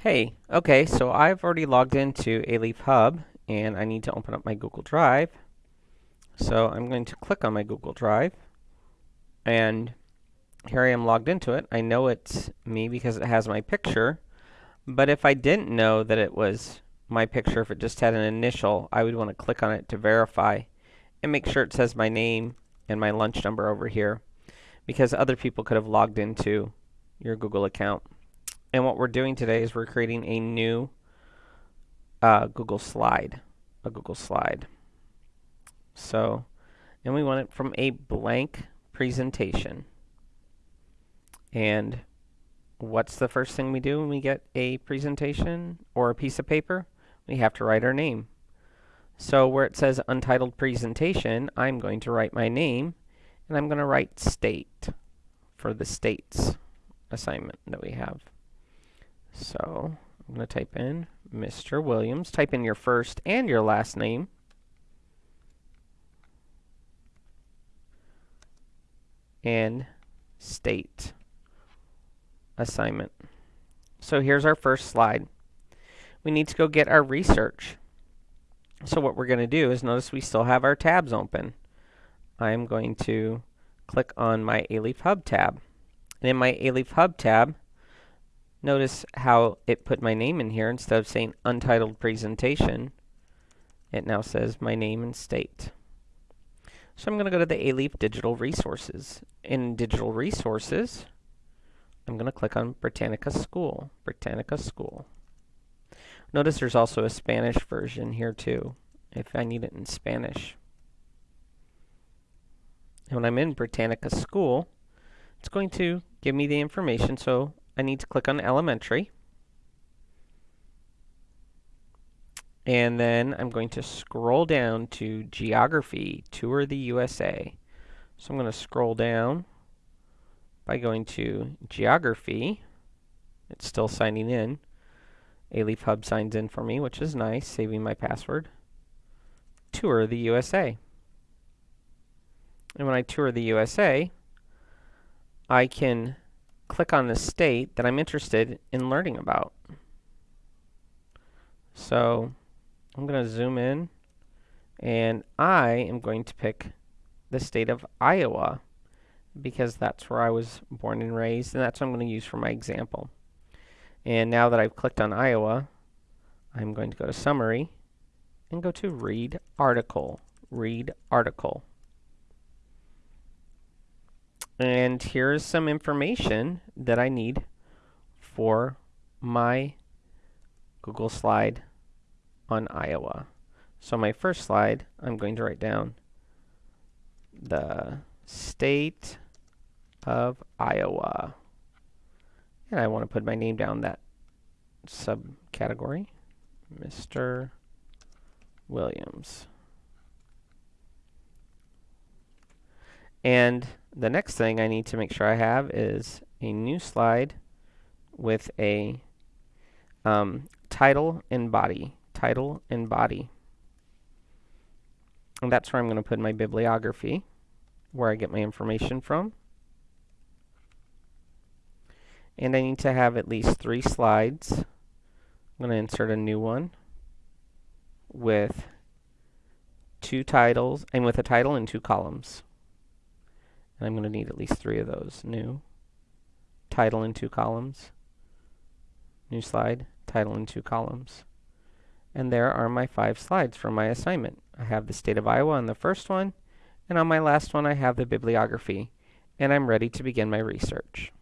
Hey, okay, so I've already logged into Alief Hub and I need to open up my Google Drive. So I'm going to click on my Google Drive and here I am logged into it. I know it's me because it has my picture, but if I didn't know that it was my picture, if it just had an initial, I would want to click on it to verify and make sure it says my name and my lunch number over here because other people could have logged into your Google account. And what we're doing today is we're creating a new uh, Google slide, a Google slide. So, and we want it from a blank presentation. And what's the first thing we do when we get a presentation or a piece of paper? We have to write our name. So where it says untitled presentation, I'm going to write my name and I'm going to write state for the states assignment that we have. So I'm going to type in Mr. Williams. Type in your first and your last name. And state assignment. So here's our first slide. We need to go get our research. So what we're going to do is notice we still have our tabs open. I'm going to click on my Alief Hub tab. And in my Alief Hub tab, notice how it put my name in here instead of saying untitled presentation. It now says my name and state. So I'm going to go to the Alief Digital Resources. In Digital Resources, I'm going to click on Britannica School. Britannica School. Notice there's also a Spanish version here too, if I need it in Spanish. And when I'm in Britannica School, it's going to give me the information, so I need to click on Elementary. And then I'm going to scroll down to Geography, Tour the USA. So I'm going to scroll down by going to Geography. It's still signing in. Alief Hub signs in for me, which is nice, saving my password. Tour the USA. And when I tour the USA, I can click on the state that I'm interested in learning about. So I'm going to zoom in and I am going to pick the state of Iowa because that's where I was born and raised and that's what I'm going to use for my example. And now that I've clicked on Iowa, I'm going to go to Summary and go to Read Article. Read Article. And here's some information that I need for my Google slide on Iowa. So my first slide, I'm going to write down the state of Iowa. And I want to put my name down that subcategory, Mr. Williams. And the next thing I need to make sure I have is a new slide with a um, title and body. Title and body. And that's where I'm going to put my bibliography, where I get my information from. And I need to have at least three slides. I'm going to insert a new one with two titles, and with a title and two columns. And I'm going to need at least three of those. New, title in two columns, new slide, title in two columns. And there are my five slides for my assignment. I have the state of Iowa on the first one, and on my last one I have the bibliography, and I'm ready to begin my research.